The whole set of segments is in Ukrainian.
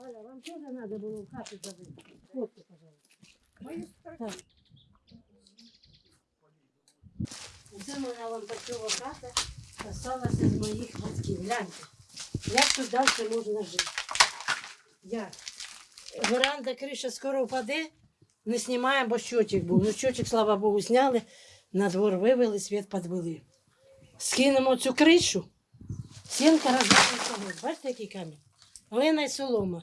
Галя, вам тоже надо было в хату забыть. Фотки, пожалуйста. Так. Це моя лампачова хата осталася з моїх батьків. Гляньте, як тут далі можна жити. Як? Веранда, криша скоро впаде, не знімаємо, бо щочик був. Ну, щочик, слава Богу, зняли, на двор вивели, світ підвели. Скинемо цю кришу, стінка розбавиться. Бачите, який камінь? Глина і солома.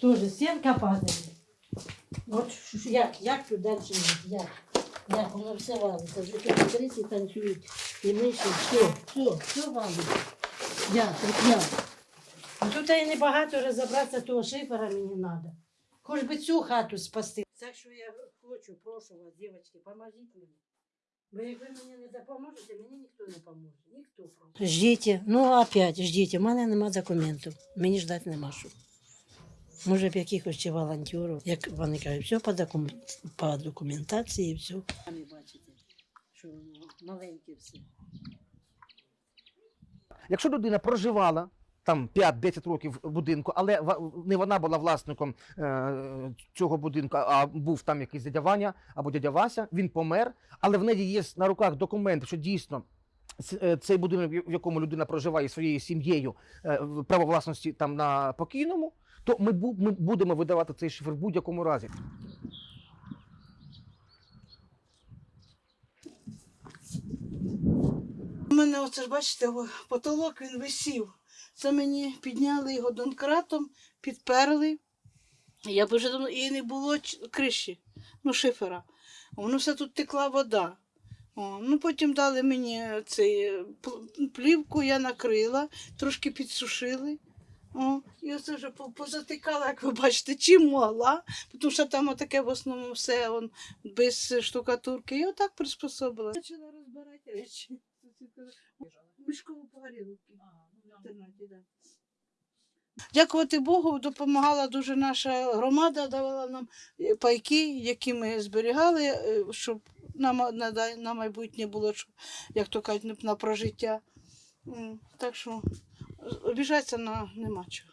Тоже стінка падає. От як, як тут далі жити? Як? Як воно все валиться, вже капіталісти танцюють, і миші, все, все, все валиться. Як, от як? А тут і небагато розібратися, того шифера мені треба. Хоч би цю хату спасти. Так що я хочу, прошу вас, дівчатки, поможіть мені. Бо як ви мені не допоможете, мені ніхто не поможе. Ніхто просто. Ждіть, ну опять ждіть, у мене нема документів. Мені ждати нема що. Може б якихось ще волонтерів, як вони кажуть, все по, докум... по документації, все. Самі бачите, що воно маленьке все. Якщо людина проживала там 5-10 років будинку, але не вона була власником е, цього будинку, а був там якийсь дядя Ваня або дядя Вася, він помер, але в неї є на руках документи, що дійсно е, цей будинок, в якому людина проживає своєю сім'єю, е, право власності там на покійному, то ми, ми будемо видавати цей шифр в будь-якому разі. Мене оце ж бачите, потолок він висів. Це мені підняли його донкратом, підперли. Я вже давно і не було криші, ну шифера. Воно все тут текла вода. О, ну потім дали мені цей плівку, я накрила, трошки підсушили. О, і оце вже по- позатикала, як ви бачите, чим могла, тому що там отаке в основному все он, без штукатурки. І отак приспособила. Почала розбирати речі. Мішкову погорілки. В інтернаті, да. Дякувати Богу, допомагала дуже наша громада, давала нам е, пайки, які ми зберігали, е, щоб на, ма- на, на майбутнє було, щоб, як то кажуть, на- на прожиття. Так що обіжатися на нема чого.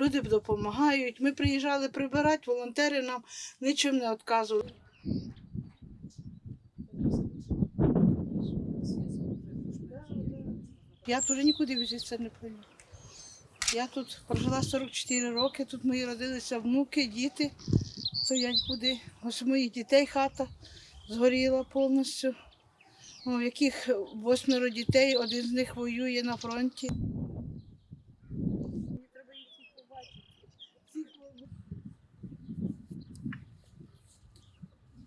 Люди допомагають. Ми приїжджали прибирати, волонтери нам нічим не відказували. Я тут нікуди візитися не поїду. Я тут прожила 44 роки, тут мої родилися внуки, діти. То я нікуди. Ось моїх дітей хата згоріла повністю. У яких восьмеро дітей, один з них воює на фронті.